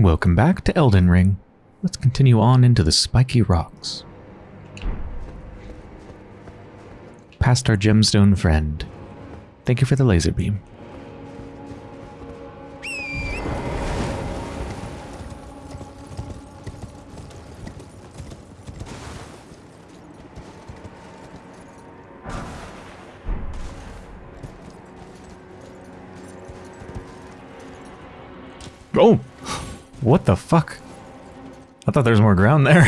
Welcome back to Elden Ring. Let's continue on into the spiky rocks. Past our gemstone friend. Thank you for the laser beam. The fuck? I thought there was more ground there.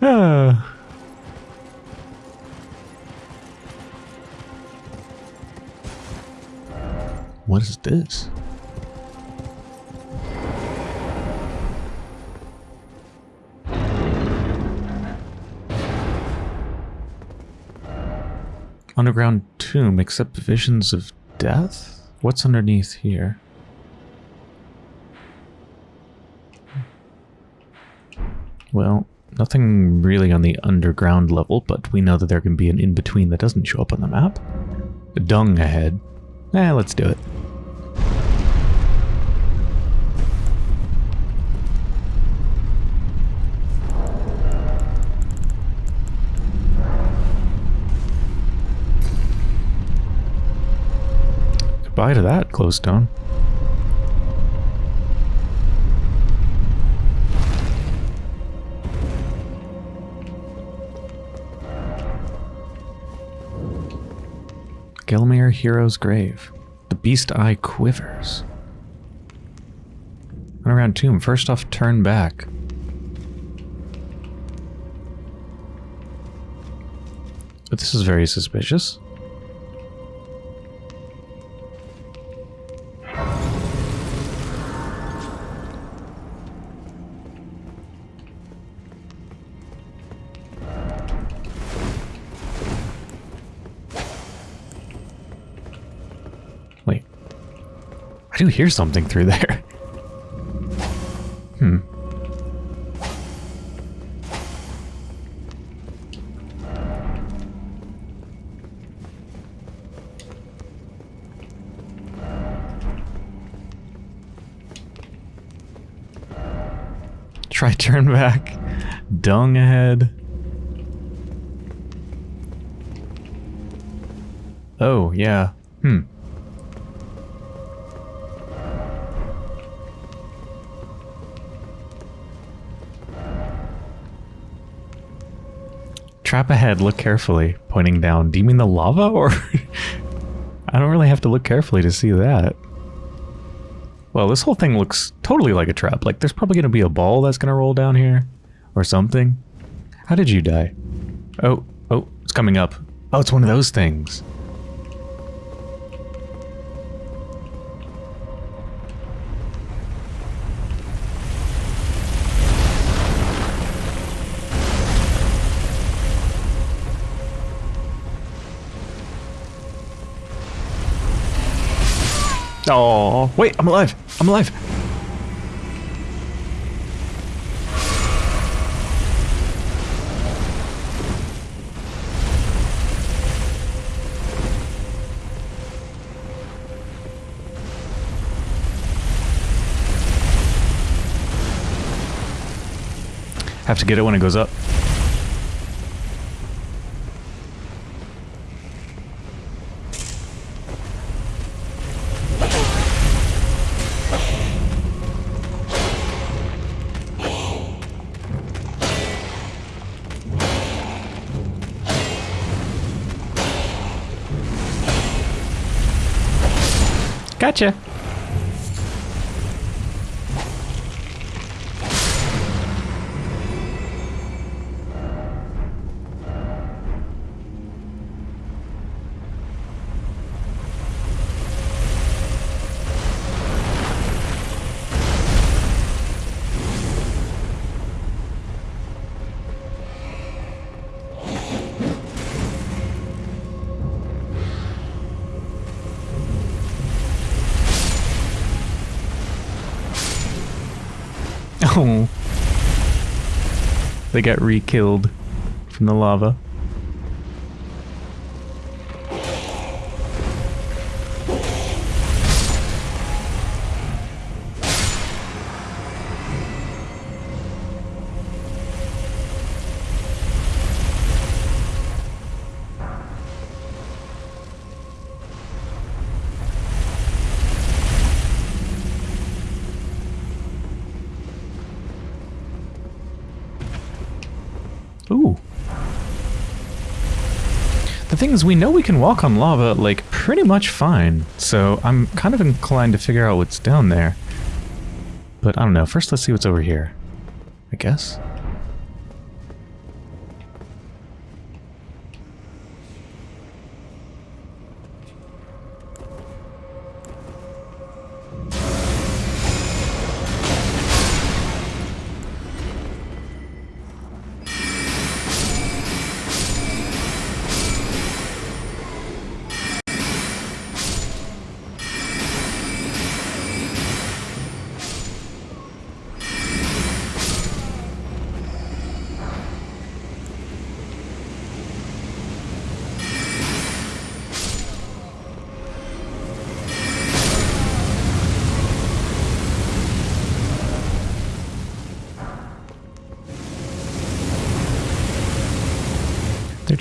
What is this? Underground tomb, except visions of death? What's underneath here? Well, nothing really on the underground level, but we know that there can be an in-between that doesn't show up on the map. Dung ahead. Eh, let's do it. Goodbye to that glowstone. Gelmir Hero's Grave. The Beast Eye quivers. Run around tomb. First off, turn back. But this is very suspicious. Hear something through there. Hmm. Try turn back. Dung ahead. Oh, yeah. Trap ahead, look carefully. Pointing down. Do you mean the lava or... I don't really have to look carefully to see that. Well, this whole thing looks totally like a trap. Like, there's probably going to be a ball that's going to roll down here. Or something. How did you die? Oh, oh, it's coming up. Oh, it's one of those things. Oh, wait, I'm alive. I'm alive. Have to get it when it goes up. They got re-killed from the lava. The thing is, we know we can walk on lava, like, pretty much fine. So I'm kind of inclined to figure out what's down there. But I don't know. First, let's see what's over here. I guess.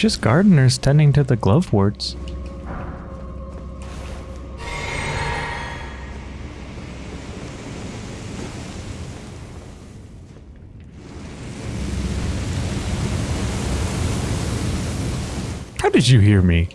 Just gardeners tending to the gloveworts. How did you hear me?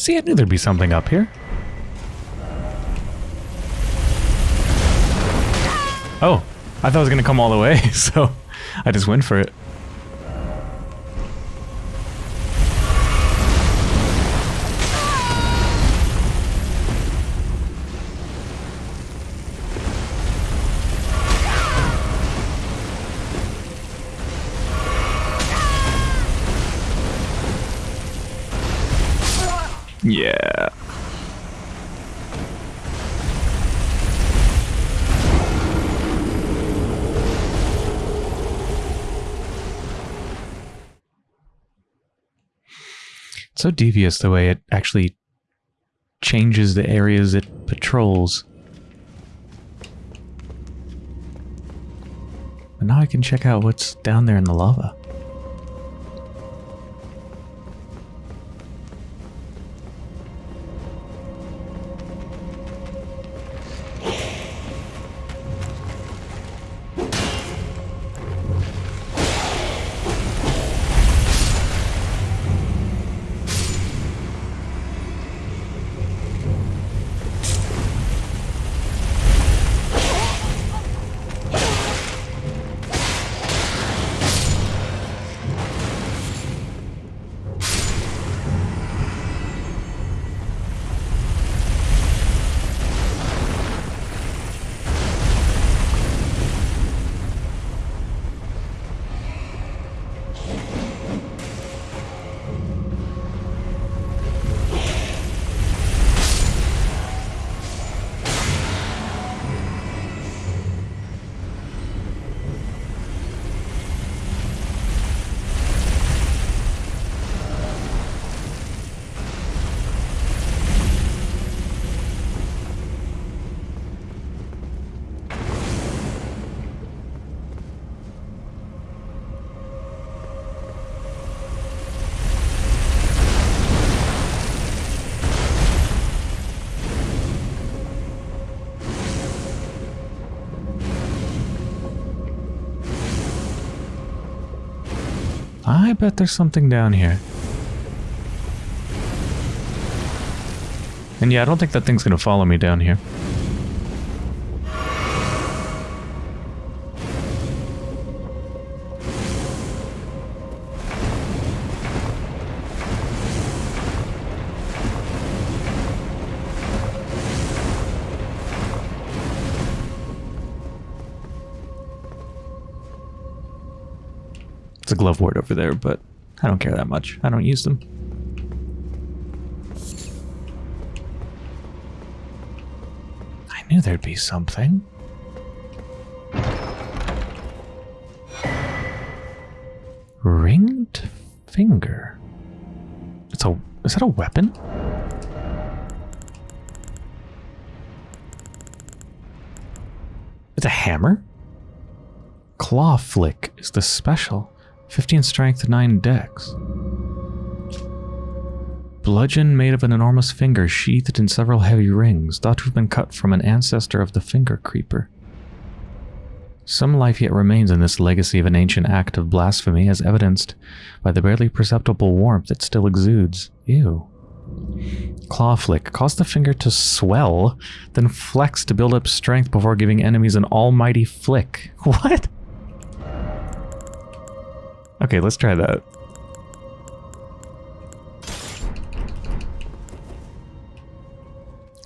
See, I knew there'd be something up here. Oh, I thought it was going to come all the way, so I just went for it. So devious the way it actually changes the areas it patrols. And now I can check out what's down there in the lava. I bet there's something down here. And yeah, I don't think that thing's gonna follow me down here. Glove ward over there, but I don't care that much. I don't use them. I knew there'd be something. Ringed finger. It's a is that a weapon? It's a hammer? Claw flick is the special. 15 strength, 9 dex. Bludgeon made of an enormous finger sheathed in several heavy rings, thought to have been cut from an ancestor of the finger creeper. Some life yet remains in this legacy of an ancient act of blasphemy, as evidenced by the barely perceptible warmth that still exudes. Ew. Claw flick. Cause the finger to swell, then flex to build up strength before giving enemies an almighty flick. What? Okay, let's try that.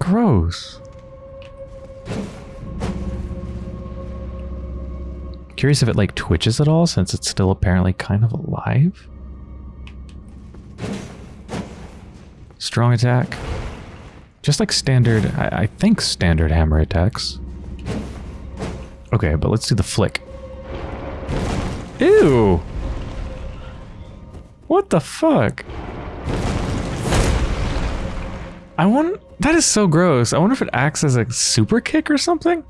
Gross. Curious if it like twitches at all since it's still apparently kind of alive. Strong attack. Just like standard, I, I think standard hammer attacks. Okay, but let's do the flick. Ew! What the fuck? I want... That is so gross. I wonder if it acts as a super kick or something?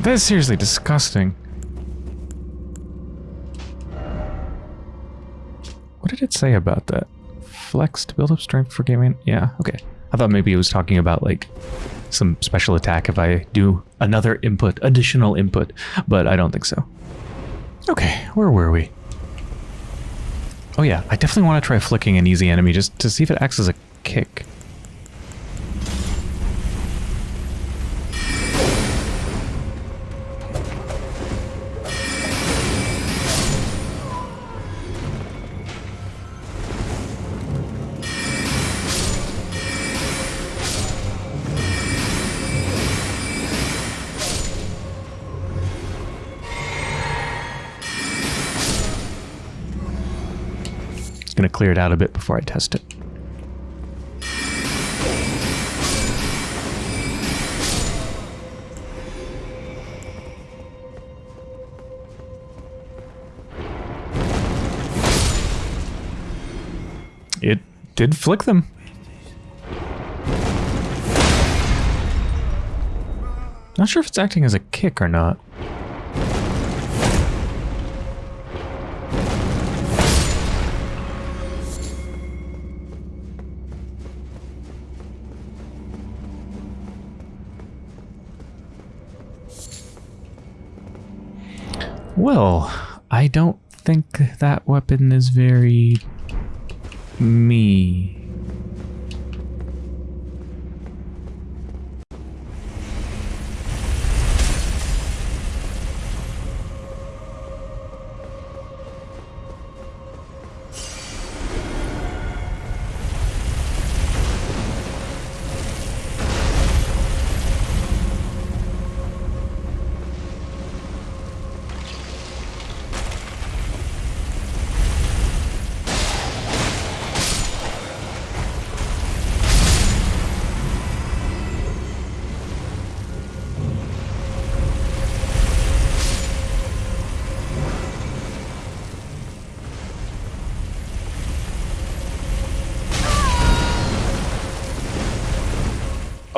That is seriously disgusting. What did it say about that? Flex to build up strength for gaming? Yeah, okay. I thought maybe it was talking about like some special attack if I do another input, additional input, but I don't think so. Okay, where were we? Oh yeah, I definitely want to try flicking an easy enemy just to see if it acts as a kick. Clear it out a bit before I test it. It did flick them. Not sure if it's acting as a kick or not. Well, I don't think that weapon is very... me.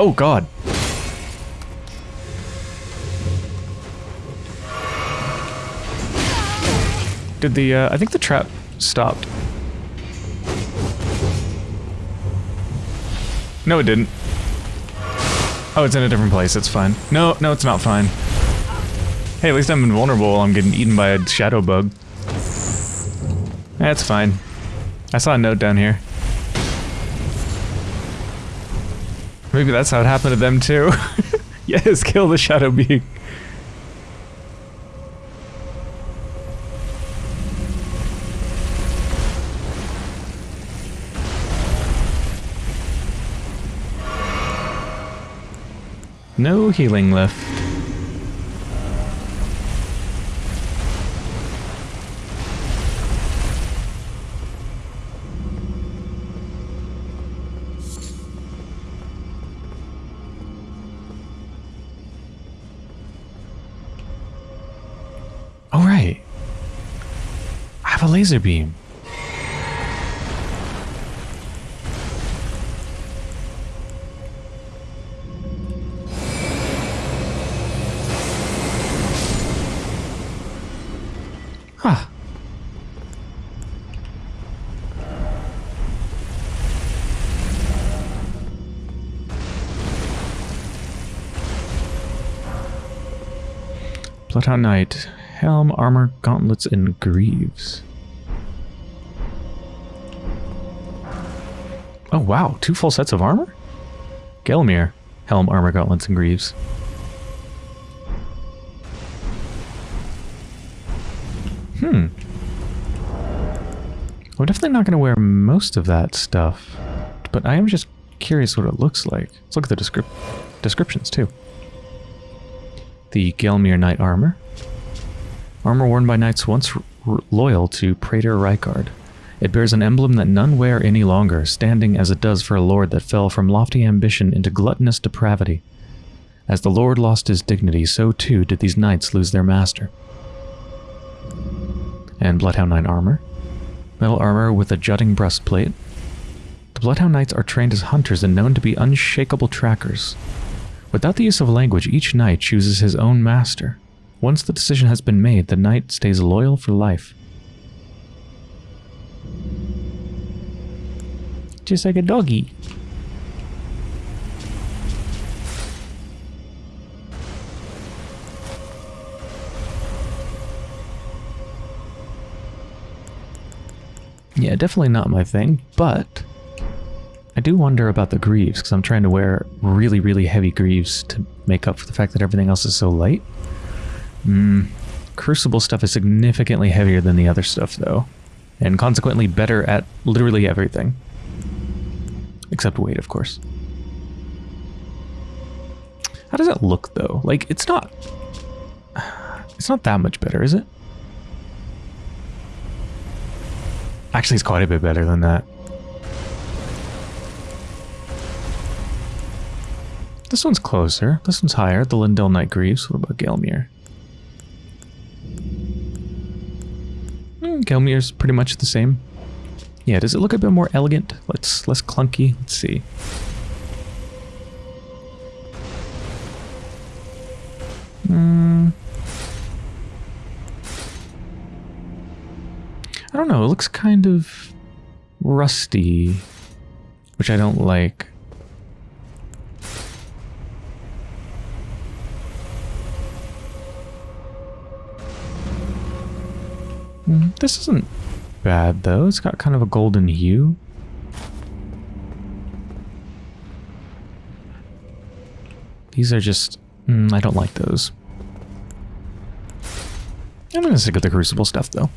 Oh god. Did the, uh, I think the trap stopped. No, it didn't. Oh, it's in a different place. It's fine. No, no, it's not fine. Hey, at least I'm invulnerable I'm getting eaten by a shadow bug. That's fine. I saw a note down here. Maybe that's how it happened to them too. yes, kill the shadow being. No healing left. Laser beam. Bloodhound Knight. Helm, armor, gauntlets, and greaves. Oh wow, two full sets of armor? Gelmir. Helm, armor, gauntlets, and greaves. Hmm. I'm definitely not going to wear most of that stuff, but I am just curious what it looks like. Let's look at the descrip descriptions too. The Gelmir Knight Armor. Armor worn by knights once loyal to Praetor Rykard. It bears an emblem that none wear any longer, standing as it does for a lord that fell from lofty ambition into gluttonous depravity. As the lord lost his dignity, so too did these knights lose their master. And Bloodhound Knight armor. Metal armor with a jutting breastplate. The Bloodhound Knights are trained as hunters and known to be unshakable trackers. Without the use of language, each knight chooses his own master. Once the decision has been made, the knight stays loyal for life. Just like a doggy. Yeah, definitely not my thing, but I do wonder about the greaves, because I'm trying to wear really, really heavy greaves to make up for the fact that everything else is so light. Mm, Crucible stuff is significantly heavier than the other stuff, though, and consequently better at literally everything. Except weight, of course. How does it look, though? Like, it's not... It's not that much better, is it? Actually, it's quite a bit better than that. This one's closer. This one's higher. The Leyndell Knight Greaves. What about Gelmir? Mm, Gelmir's pretty much the same. Yeah, does it look a bit more elegant? Let's less clunky. Let's see. Hmm. I don't know, it looks kind of rusty, which I don't like. Mm, this isn't bad though, it's got kind of a golden hue. These are just... Mm, I don't like those. I'm gonna stick with the Crucible stuff though.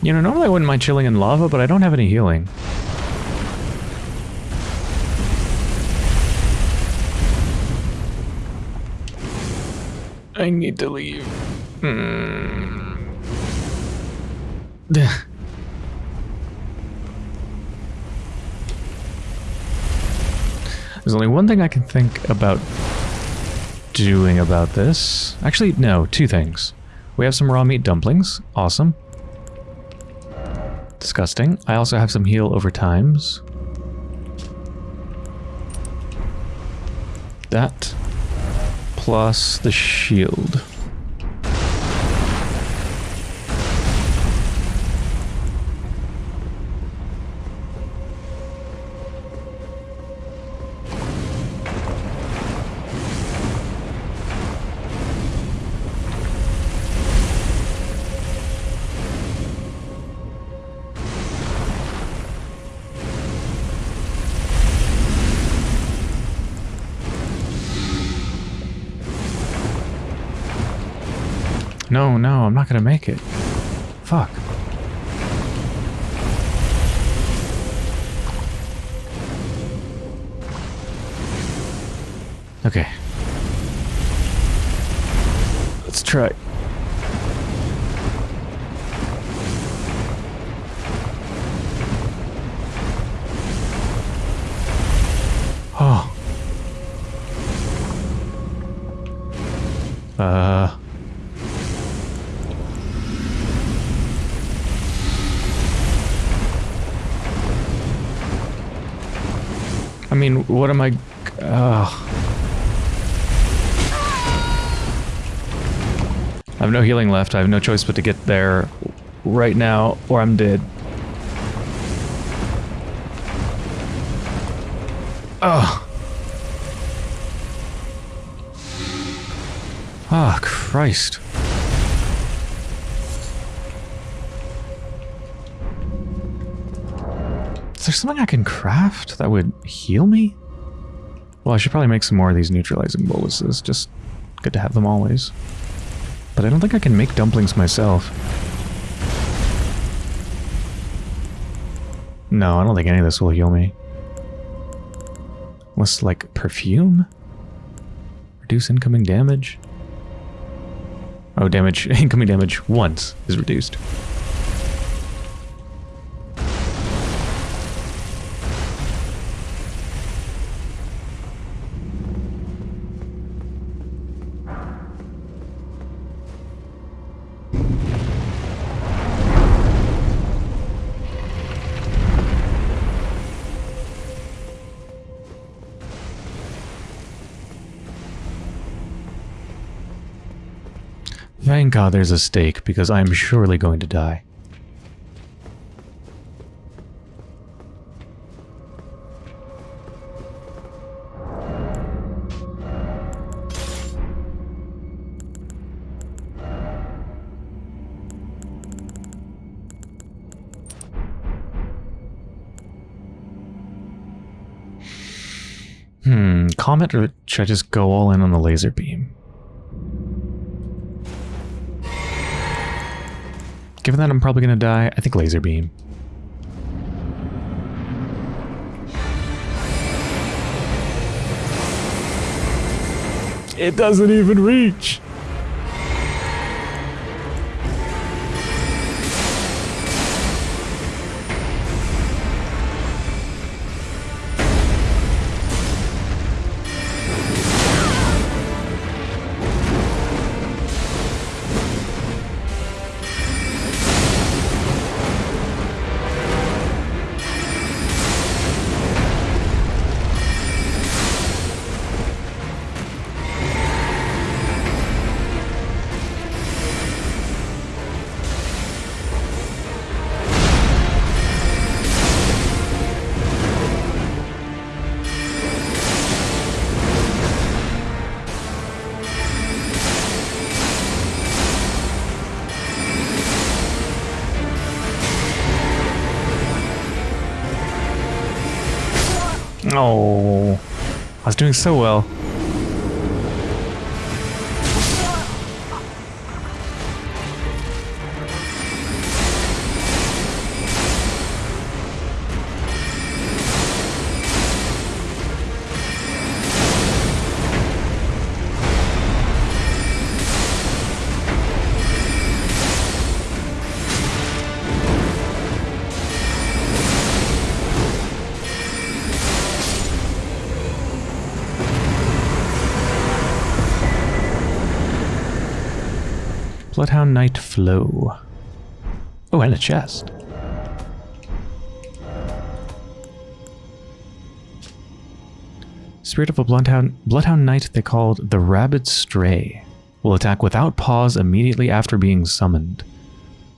You know, normally I wouldn't mind chilling in lava, but I don't have any healing. I need to leave. Hmm. There's only one thing I can think about doing about this. Actually, no, two things. We have some raw meat dumplings. Awesome. Disgusting. I also have some heal over times. That plus the shield. No, no, I'm not gonna make it. Fuck. Okay. Let's try. What am I... Uh... I have no healing left. I have no choice but to get there right now, or I'm dead. Oh. Ah, oh, Christ. Is there something I can craft that would heal me? Well, I should probably make some more of these neutralizing boluses. Just good to have them always. But I don't think I can make dumplings myself. No, I don't think any of this will heal me. Unless, like, perfume? Reduce incoming damage? Oh, damage, incoming damage once is reduced. Thank God there's a stake, because I'm surely going to die. Hmm, Comet or should I just go all in on the laser beam? Given that I'm probably going to die, I think laser beam. It doesn't even reach! Oh, I was doing so well. Oh, and a chest. Spirit of a Bloodhound, Bloodhound Knight they called the Rabid Stray will attack without pause immediately after being summoned.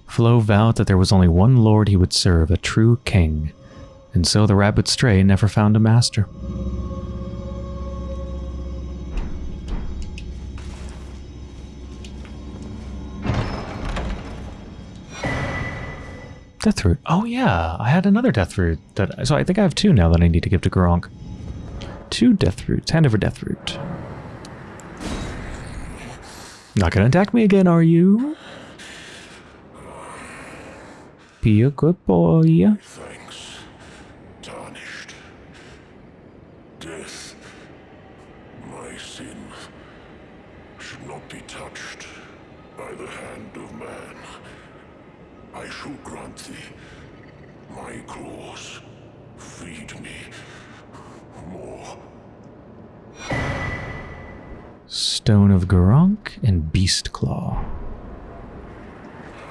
Floh vowed that there was only one lord he would serve, a true king, and so the Rabid Stray never found a master. Death root. Oh yeah, I had another death root. That, so I think I have two now that I need to give to Gurranq. Two death roots. Hand over death root. Not gonna attack me again, are you? Be a good boy. Thanks. Tarnished. Death. My sin should not be touched by the hand of man. I shall grant thee my claws. Feed me more. Stone of Gurranq and Beast Claw.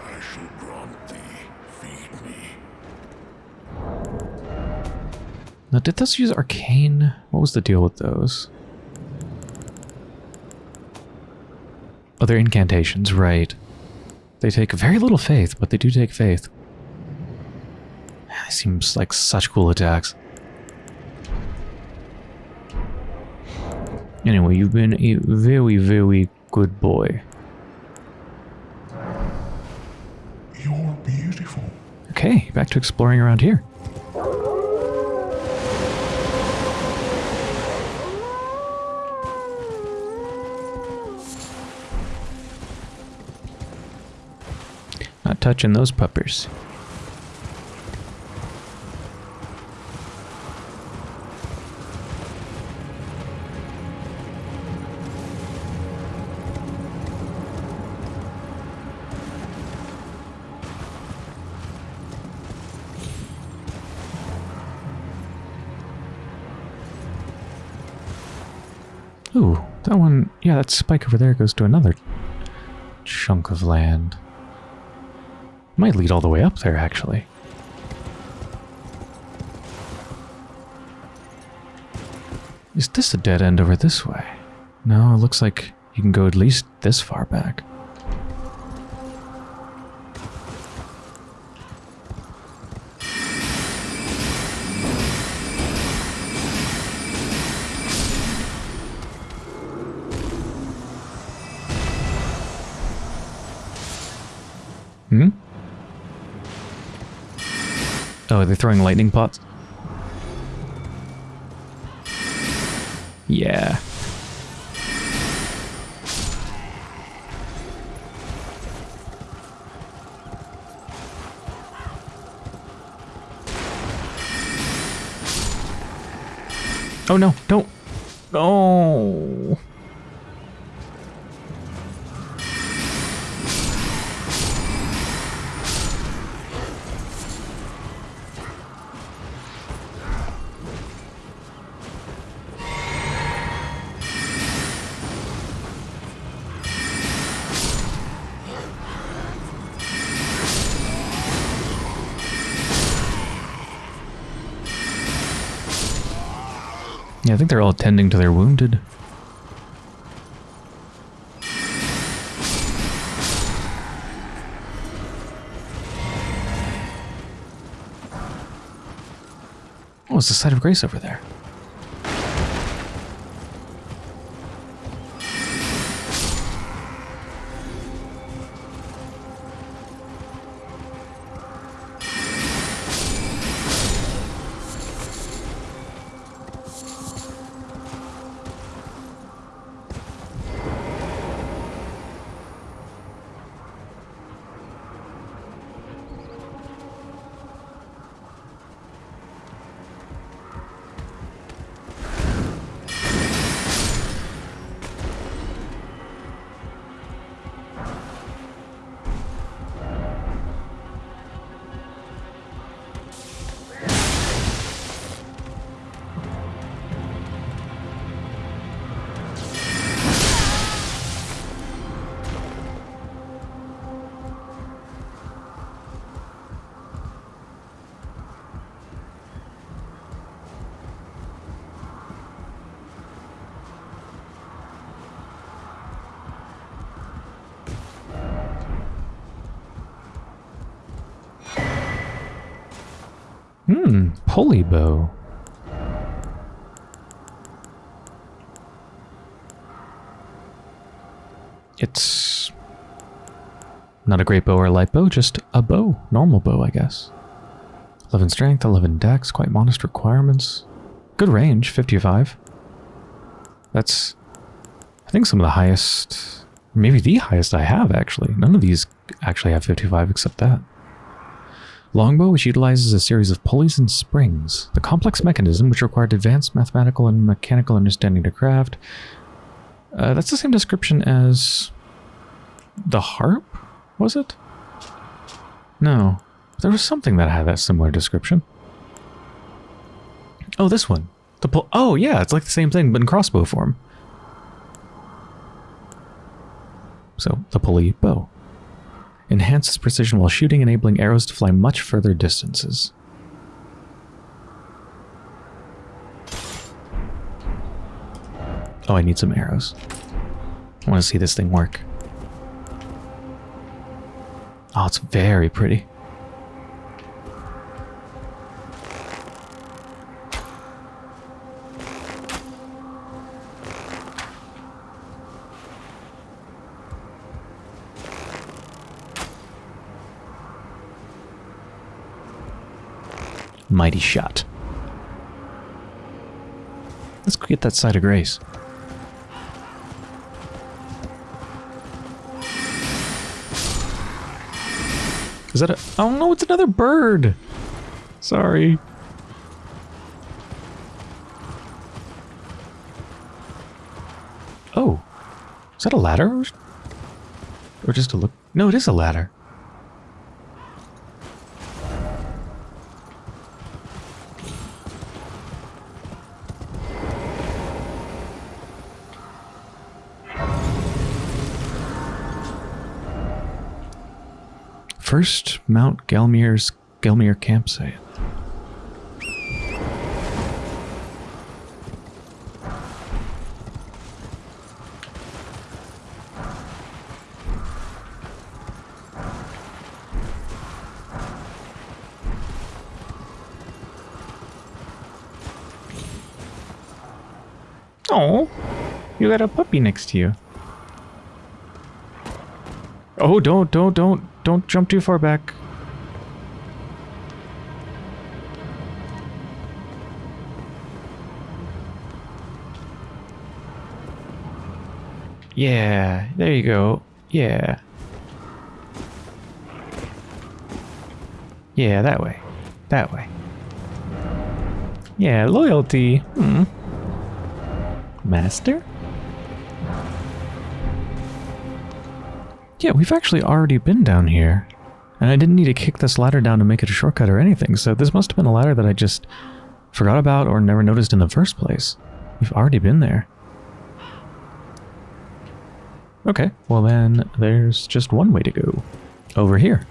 I shall grant thee. Feed me. Now, did those use Arcane? What was the deal with those? Oh, they're incantations, right. They take very little faith, but they do take faith. Man, They seem like such cool attacks. Anyway, you've been a very, very good boy. You're beautiful. Okay, back to exploring around here. Touching those puppers. Ooh, that one, yeah, that spike over there goes to another chunk of land. Might lead all the way up there, actually. Is this a dead end over this way? No, it looks like you can go at least this far back. Oh, are they throwing lightning pots? Yeah. Oh no, don't. Oh. Think they're all tending to their wounded. Oh, it's the site of grace over there. Pulley bow. It's not a great bow or a light bow, just a bow. Normal bow, I guess. 11 strength, 11 dex, quite modest requirements. Good range, 55. That's, I think, some of the highest, maybe the highest I have, actually. None of these actually have 55 except that. Longbow, which utilizes a series of pulleys and springs. The complex mechanism, which required advanced mathematical and mechanical understanding to craft. Uh, that's the same description as the harp, was it? No. There was something that had that similar description. Oh, this one. The pull. Oh, yeah, it's like the same thing, but in crossbow form. So, the pulley bow. Enhances precision while shooting, enabling arrows to fly much further distances. Oh, I need some arrows. I want to see this thing work. Oh, it's very pretty. Mighty shot. Let's go get that side of grace. Is that a... Oh no, it's another bird! Sorry. Oh. Is that a ladder? Or, or just a look? No, it is a ladder. First Mount Gelmir's Gelmir campsite. Oh, you got a puppy next to you. Oh, don't, don't, don't, don't jump too far back. Yeah, there you go. Yeah. Yeah, that way. That way. Yeah, loyalty. Hmm. Master? Yeah, we've actually already been down here. And I didn't need to kick this ladder down to make it a shortcut or anything, so this must have been a ladder that I just forgot about or never noticed in the first place. We've already been there. Okay, well then there's just one way to go. Over here.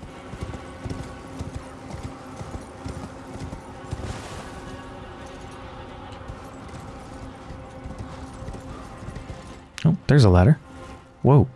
Oh, there's a ladder. Whoa.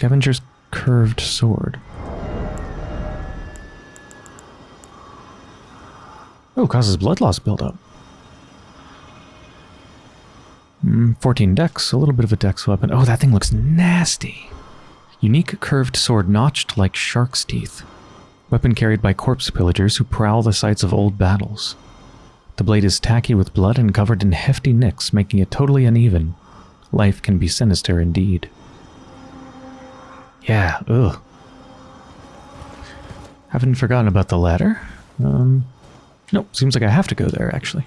Scavenger's curved sword. Oh, causes blood loss buildup. Mm, 14 dex, a little bit of a dex weapon. Oh, that thing looks nasty. Unique curved sword notched like shark's teeth. Weapon carried by corpse pillagers who prowl the sites of old battles. The blade is tacky with blood and covered in hefty nicks, making it totally uneven. Life can be sinister indeed. Yeah, ugh. Haven't forgotten about the ladder. Um, nope, seems like I have to go there, actually.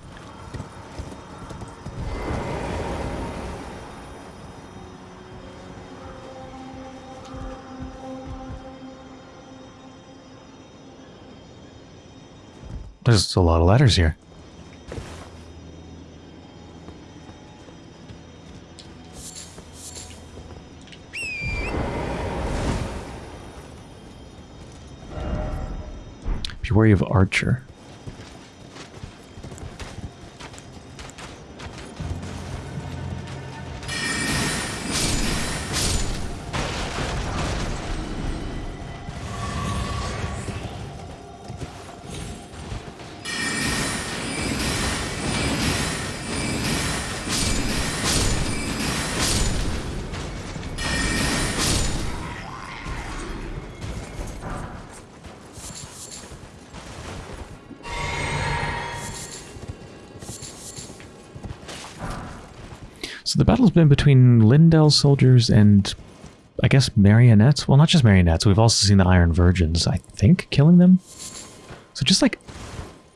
There's a lot of ladders here. Be of Archer. Been between Leyndell soldiers and I guess marionettes. Well, not just marionettes. We've also seen the Iron Virgins, I think, killing them. So just like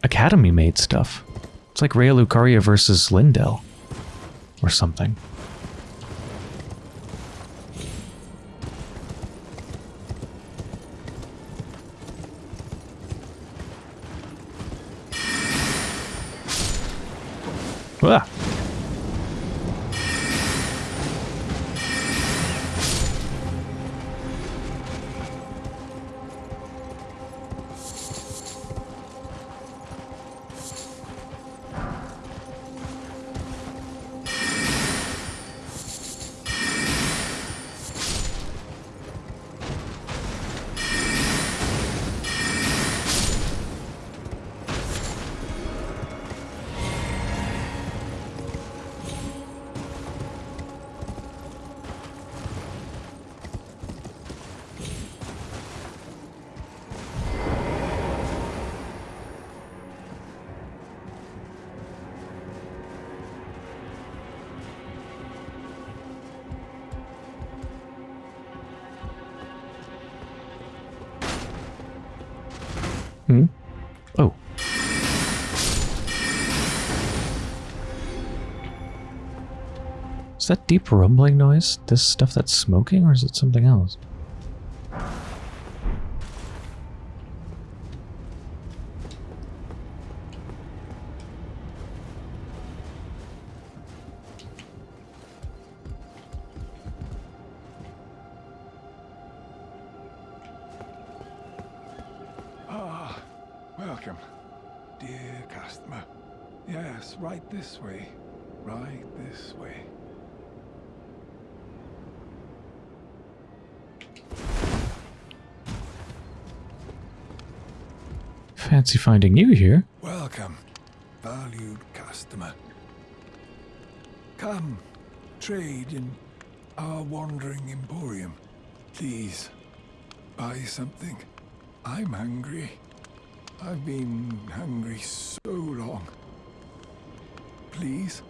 Academy made stuff. It's like Raya Lucaria versus Leyndell. Or something. Is that deep rumbling noise? This stuff that's smoking, or is it something else? Fancy finding you here. Welcome, valued customer. Come, trade in our wandering emporium. Please, buy something. I'm hungry. I've been hungry so long. Please?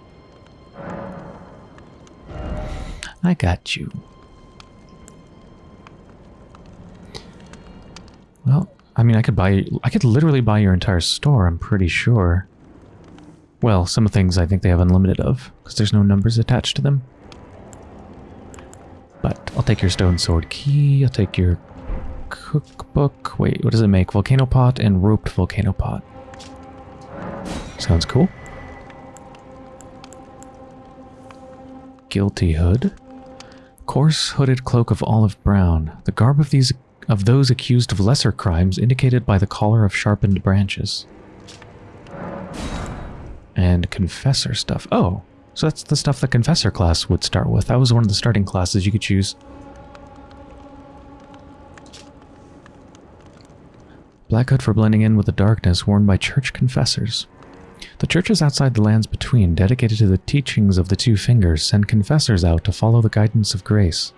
I got you. I could buy, I could literally buy your entire store, I'm pretty sure. Well, some things I think they have unlimited of, because there's no numbers attached to them. But I'll take your stone sword key, I'll take your cookbook. Wait, what does it make? Volcano pot and roped volcano pot. Sounds cool. Guilty hood. Coarse hooded cloak of olive brown. The garb of these of those accused of lesser crimes indicated by the collar of sharpened branches. And confessor stuff. Oh, so that's the stuff the confessor class would start with. That was one of the starting classes you could choose. Black hood for blending in with the darkness worn by church confessors. The churches outside the lands between, dedicated to the teachings of the two fingers, send confessors out to follow the guidance of grace.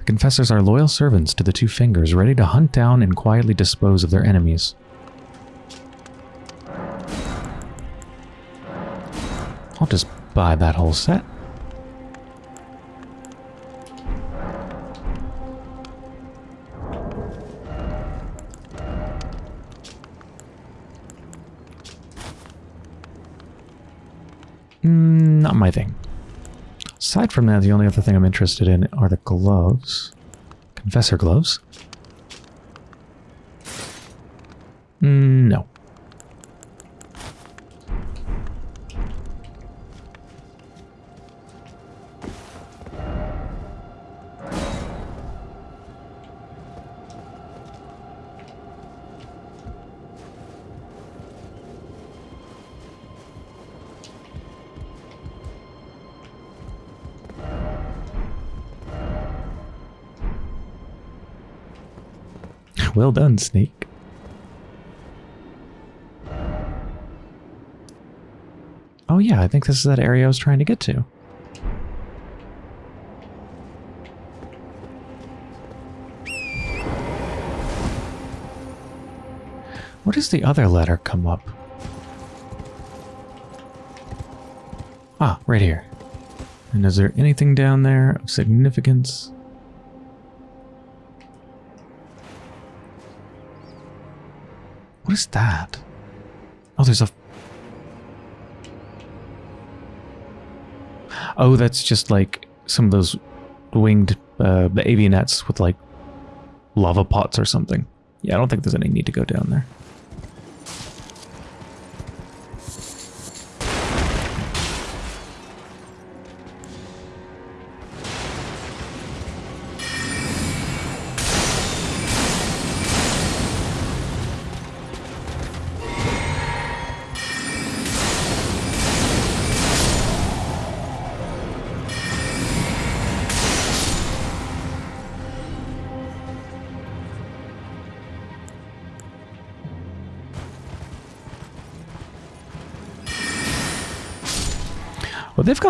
The confessors are loyal servants to the two fingers, ready to hunt down and quietly dispose of their enemies. I'll just buy that whole set. Aside from that, the only other thing I'm interested in are the gloves. Confessor gloves. Mm, no. Well done, Snake. Oh yeah, I think this is that area I was trying to get to. What does the other letter come up? Ah, right here. And is there anything down there of significance? What is that? Oh, there's a... Oh, that's just like some of those winged uh, the with like lava pots or something. Yeah, I don't think there's any need to go down there.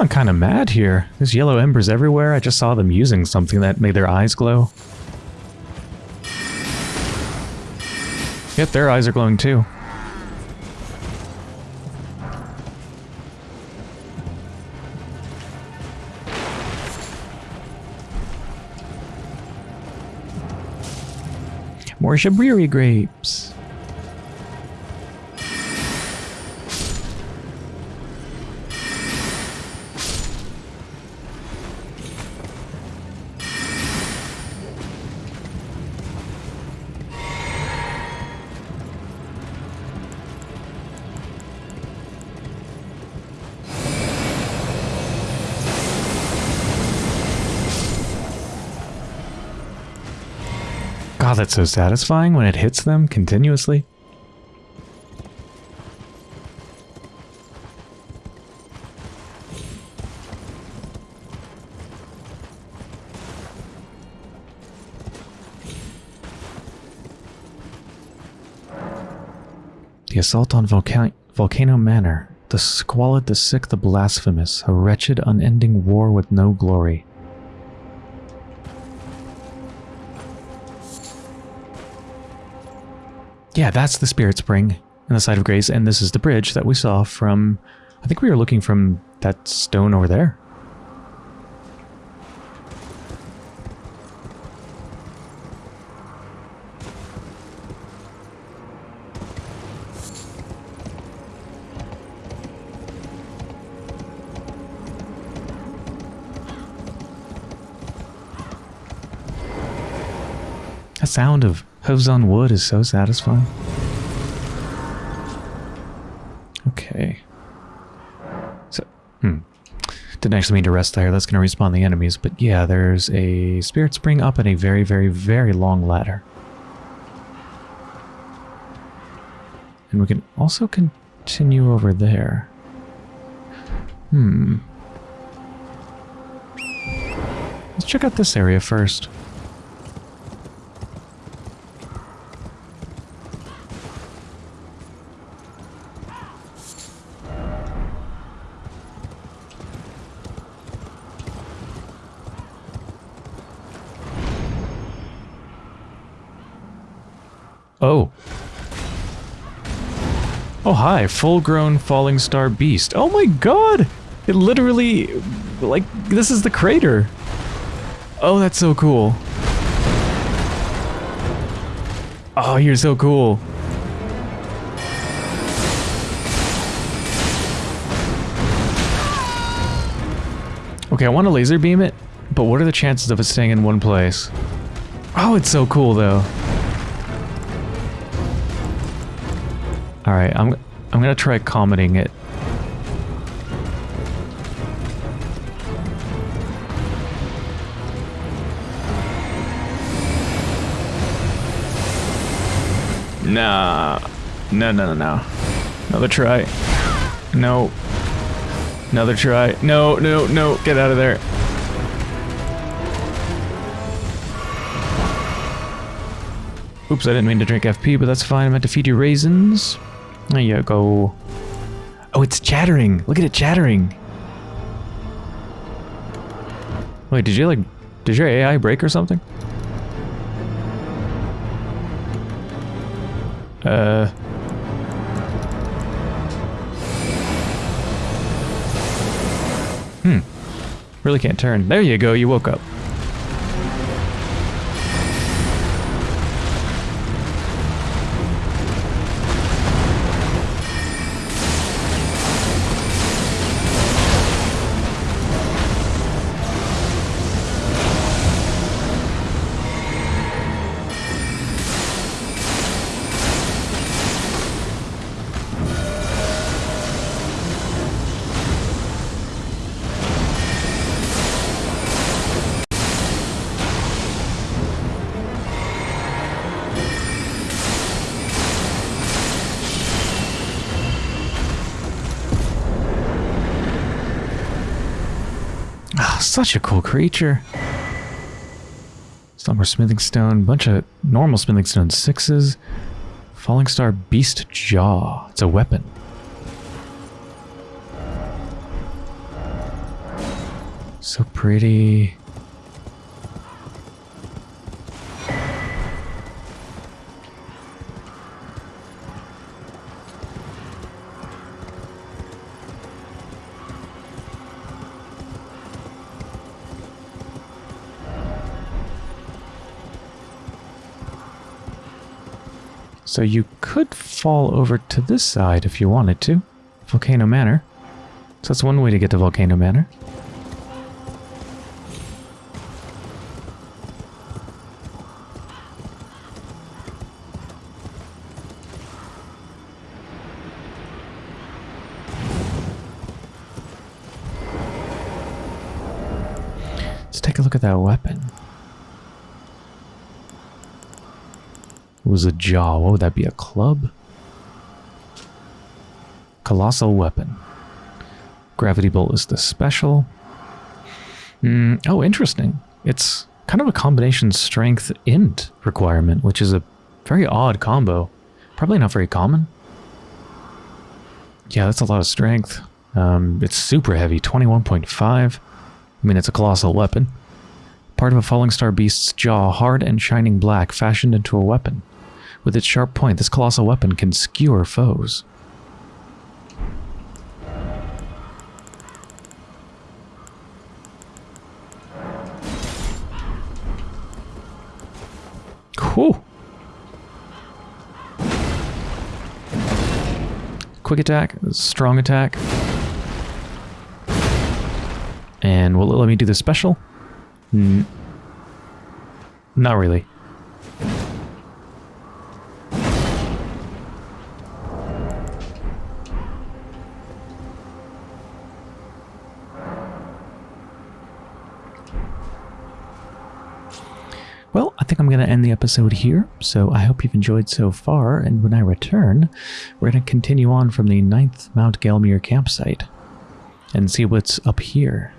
Gone kind of mad here. There's yellow embers everywhere. I just saw them using something that made their eyes glow. Yep, their eyes are glowing too. More Shabriri grapes. That's so satisfying when it hits them continuously. The assault on Volca Volcano Manor. The squalid, the sick, the blasphemous. A wretched, unending war with no glory. Yeah, that's the Spirit Spring in the side of Grace, and this is the bridge that we saw from... I think we were looking from that stone over there. That sound of hooves on wood is so satisfying. Okay. So, hmm. Didn't actually mean to rest there. That's going to respawn the enemies. But yeah, there's a spirit spring up and a very, very, very long ladder. And we can also continue over there. Hmm. Let's check out this area first. Oh. Oh, hi. Full-grown falling star beast. Oh my god! It literally... Like, this is the crater. Oh, that's so cool. Oh, you're so cool. Okay, I want to laser beam it, but what are the chances of it staying in one place? Oh, it's so cool though. All right, I'm I'm gonna try commenting it. Nah, no, no, no, no. Another try. No. Another try. No, no, no. Get out of there. Oops, I didn't mean to drink FP, but that's fine. I meant to feed you raisins. There you go. Oh, it's chattering. Look at it chattering. Wait, did you like... Did your AI break or something? Uh... Hmm. Really can't turn. There you go, you woke up. Such a cool creature. More smithing stone, bunch of normal smithing stone sixes. Falling star beast jaw. It's a weapon. So pretty. So you could fall over to this side if you wanted to. Volcano Manor. So that's one way to get to Volcano Manor. Let's take a look at that weapon. Was a jaw. What would that be? A club? Colossal weapon. Gravity bolt is the special. Mm, oh, interesting. It's kind of a combination strength int requirement, which is a very odd combo. Probably not very common. Yeah, that's a lot of strength. Um, it's super heavy, 21.5. I mean, it's a colossal weapon. Part of a falling star beast's jaw, hard and shining black, fashioned into a weapon. With its sharp point, this colossal weapon can skewer foes. Whew. Quick attack, strong attack. And will it let me do the special? Not really. Going to end the episode here, so I hope you've enjoyed so far, and when I return, we're going to continue on from the 9th Mount Gelmir campsite and see what's up here.